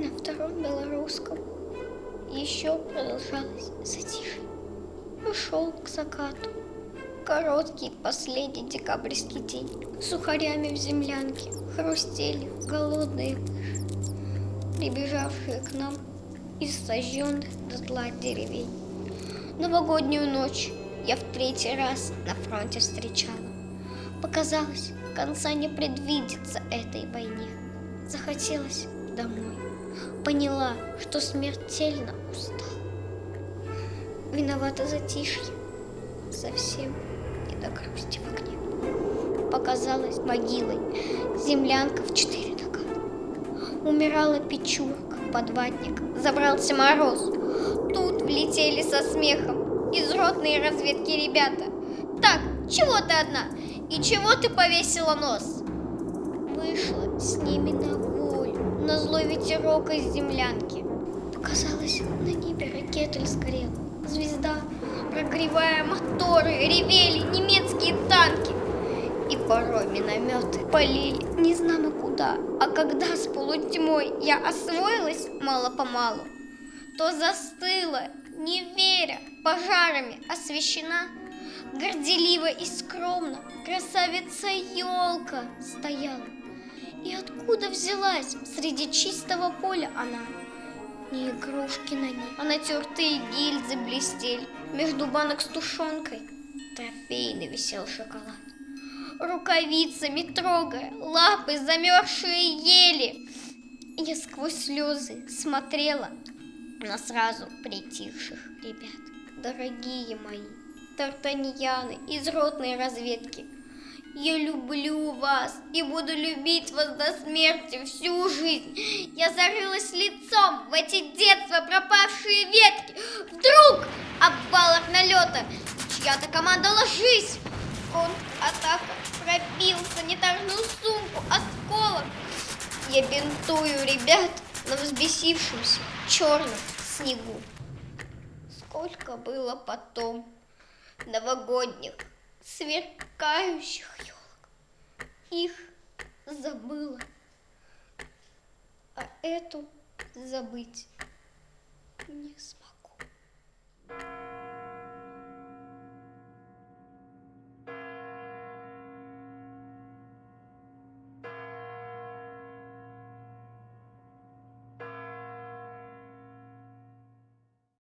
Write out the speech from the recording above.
На втором белорусском еще продолжалось затишье. Ушел к закату. Короткий последний декабрьский день. Сухарями в землянке хрустели голодные прибежавшие к нам из сожженных дотла деревень. Новогоднюю ночь я в третий раз на фронте встречала. Показалось, конца не предвидится этой войне. Захотелось домой. Поняла, что смертельно устала. Виновата затишье, совсем не до грусти в окне. Показалась могилой землянка в четыре нога. Умирала печурка, подватник, забрался мороз. Тут влетели со смехом из ротной разведки ребята. Так, чего ты одна? И чего ты повесила нос? Вышла с ними на волю, на злой ветерок из землянки. Показалось, на небе ракета сгорела. Звезда, прогревая моторы, ревели немецкие танки. И порой минометы полили не знамо куда. А когда с полутьмой я освоилась мало-помалу, то застыла, не веря, пожарами освещена, горделиво и скромно красавица елка стояла. И откуда взялась среди чистого поля она? Не игрушки на ней, а натертые гильзы блестели. Между банок с тушенкой трофейный висел шоколад. Рукавицами трогая, лапы замерзшие ели. Я сквозь слезы смотрела на сразу притихших ребят. Дорогие мои, тартаньяны из ротной разведки, я люблю вас и буду любить вас до смерти всю жизнь. Я зарылась лицом в эти детства пропавшие ветки. Вдруг обвал налета, чья-то команда ложись. Контратака пробил санитарную сумку, осколок. Я бинтую ребят на взбесившемся черном снегу. Сколько было потом новогодних сверкающих елок. Их забыла, а эту забыть не смогу.